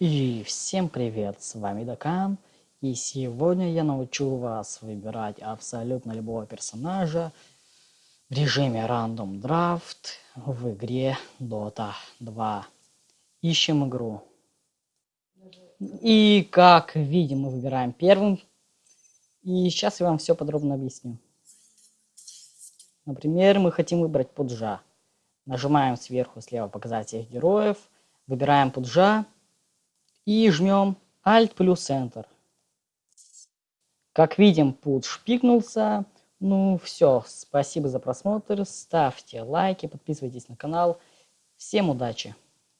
И всем привет, с вами Дакан, и сегодня я научу вас выбирать абсолютно любого персонажа в режиме Random Draft в игре Dota 2. Ищем игру. И как видим, мы выбираем первым, и сейчас я вам все подробно объясню. Например, мы хотим выбрать Пуджа. Нажимаем сверху слева показать всех героев, выбираем Пуджа, и жмем Alt плюс Enter. Как видим, путь шпикнулся. Ну все, спасибо за просмотр, ставьте лайки, подписывайтесь на канал. Всем удачи!